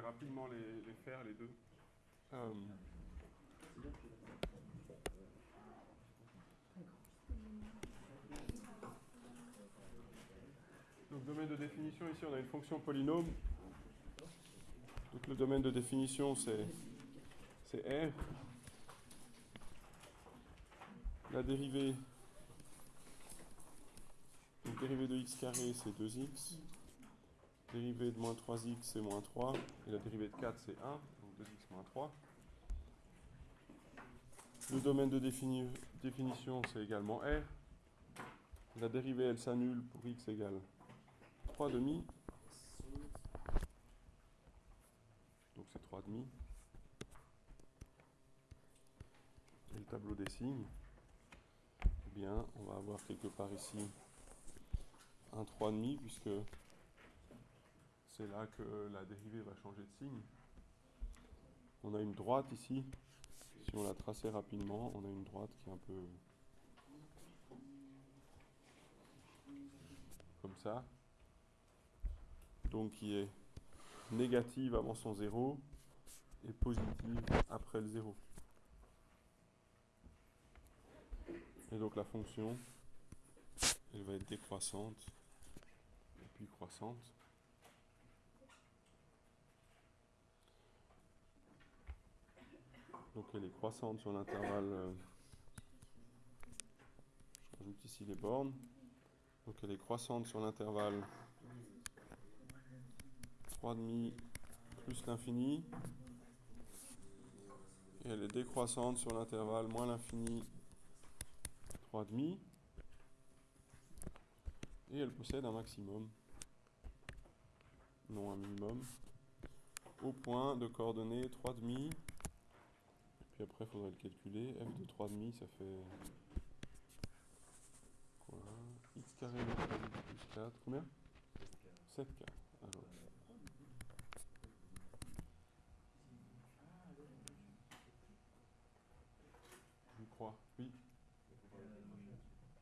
rapidement les, les faire, les deux. Euh, donc, domaine de définition, ici on a une fonction polynôme. Donc le domaine de définition c'est R. La dérivée, donc dérivée de x carré c'est 2x. Dérivée de moins 3x c'est moins 3. Et la dérivée de 4 c'est 1, donc 2x moins 3. Le domaine de définition c'est également R. La dérivée elle s'annule pour x égale 3 demi. Donc c'est 3 demi. Et le tableau des signes, eh bien, on va avoir quelque part ici un 3 demi puisque c'est là que la dérivée va changer de signe. On a une droite ici. Si on la traçait rapidement, on a une droite qui est un peu comme ça donc qui est négative avant son zéro et positive après le zéro. Et donc la fonction, elle va être décroissante et puis croissante. Donc elle est croissante sur l'intervalle. Euh, je rajoute ici les bornes. Donc elle est croissante sur l'intervalle 3,5 plus l'infini. Et elle est décroissante sur l'intervalle moins l'infini 3,5. Et elle possède un maximum, non un minimum, au point de coordonnées 3,5. Puis après, il faudrait le calculer. f de 3,5, ça fait quoi? X carré plus 4, combien? 7k. Oui.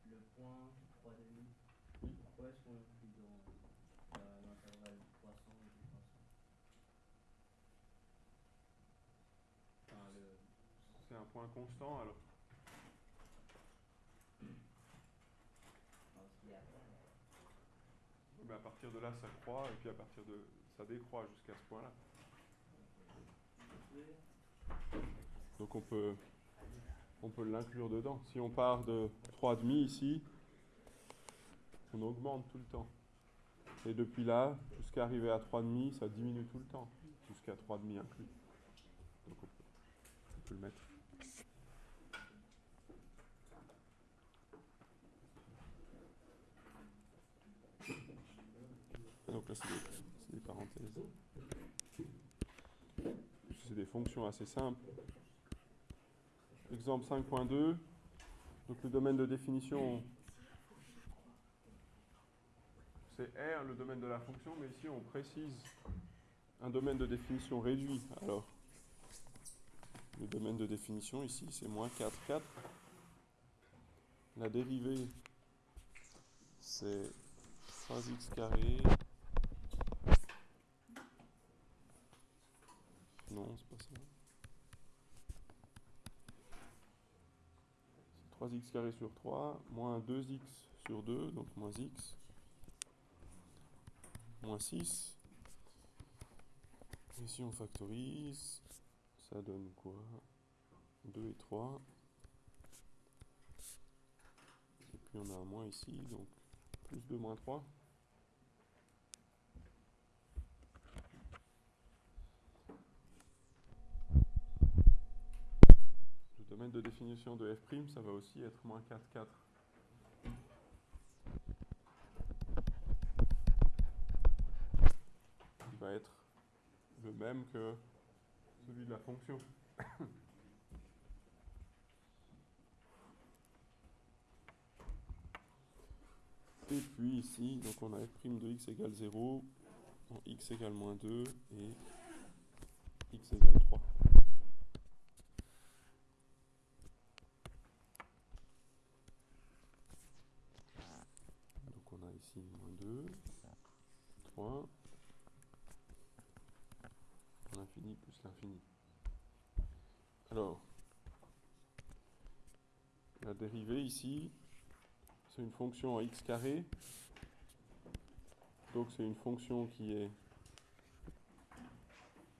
Le, point 3,5. Oui. Pourquoi est-ce qu'on inclut dans l'intervalle croissant et décroissant C'est un point constant alors à partir de là, ça croît, et puis à partir de ça décroît jusqu'à ce point-là. Donc on peut on peut l'inclure dedans. Si on part de 3,5 ici, on augmente tout le temps. Et depuis là, jusqu'à arriver à 3,5, ça diminue tout le temps, jusqu'à 3,5 inclus. Donc on peut, le mettre. Donc là, c'est des parenthèses. C'est des fonctions assez simples. Exemple 5.2. Donc le domaine de définition, c'est R, le domaine de la fonction, mais ici on précise un domaine de définition réduit. Alors, le domaine de définition ici, c'est moins 4, 4. La dérivée, c'est 3x carré. Non, c'est pas ça. 3x carré sur 3, moins 2x sur 2, donc moins x, moins 6. Ici on factorise, ça donne quoi? 2 et 3. Et puis on a un moins ici, donc plus 2 moins 3. Domaine de définition de f', ça va aussi être moins 4, 4. Il va être le même que celui de la fonction. Et puis ici, donc on a f' de x égale 0, x égale moins 2 et x égale 3. Moins 2, 3. l'infini. Alors, la dérivée ici, c'est une fonction à x carré. Donc c'est une fonction qui est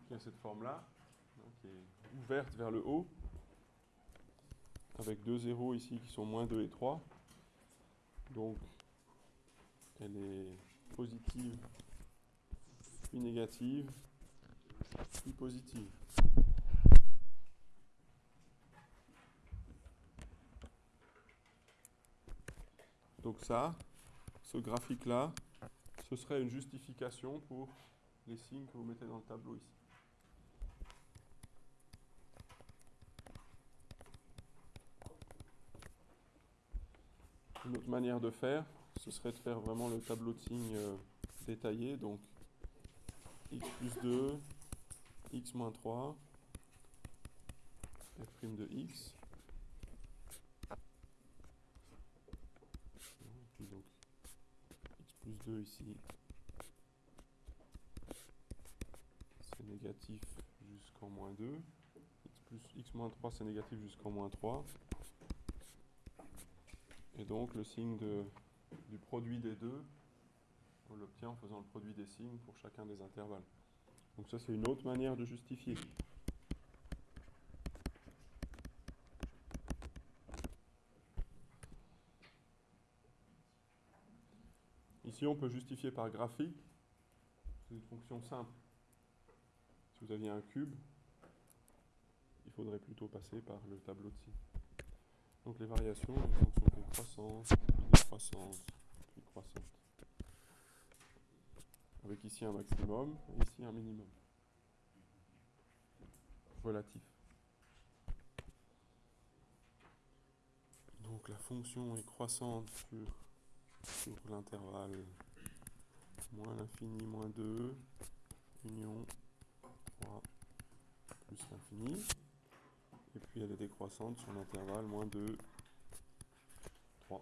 qui a cette forme-là, hein, qui est ouverte vers le haut, avec deux zéros ici qui sont moins 2 et 3. Donc elle est positive, puis négative, puis positive. Donc ça, ce graphique-là, ce serait une justification pour les signes que vous mettez dans le tableau ici. Une autre manière de faire, ce serait de faire vraiment le tableau de signes euh, détaillé. Donc x plus 2, x moins 3, f' de x. Donc x plus 2 ici, c'est négatif jusqu'en moins 2. x, plus, x moins 3 c'est négatif jusqu'en moins 3. Et donc le signe de, du produit des deux, on l'obtient en faisant le produit des signes pour chacun des intervalles. Donc ça c'est une autre manière de justifier. Ici on peut justifier par graphique. C'est une fonction simple. Si vous aviez un cube, il faudrait plutôt passer par le tableau de signes. Donc les variations, une fonction croissante, puis décroissante, puis croissante. Avec ici un maximum et ici un minimum. Relatif. Donc la fonction est croissante sur, sur l'intervalle moins l'infini moins 2, union 3 plus l'infini. Et puis elle est décroissante sur l'intervalle moins 2, 3.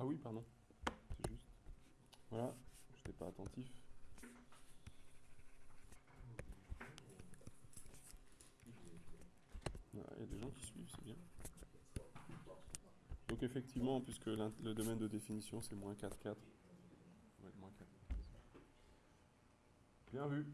Ah oui, pardon. C'est juste. Voilà, je n'étais pas attentif. Ah, Il y a des gens qui suivent, c'est bien. Donc effectivement, puisque le domaine de définition c'est moins 4, 4. Ouais, moins 4. Bien vu.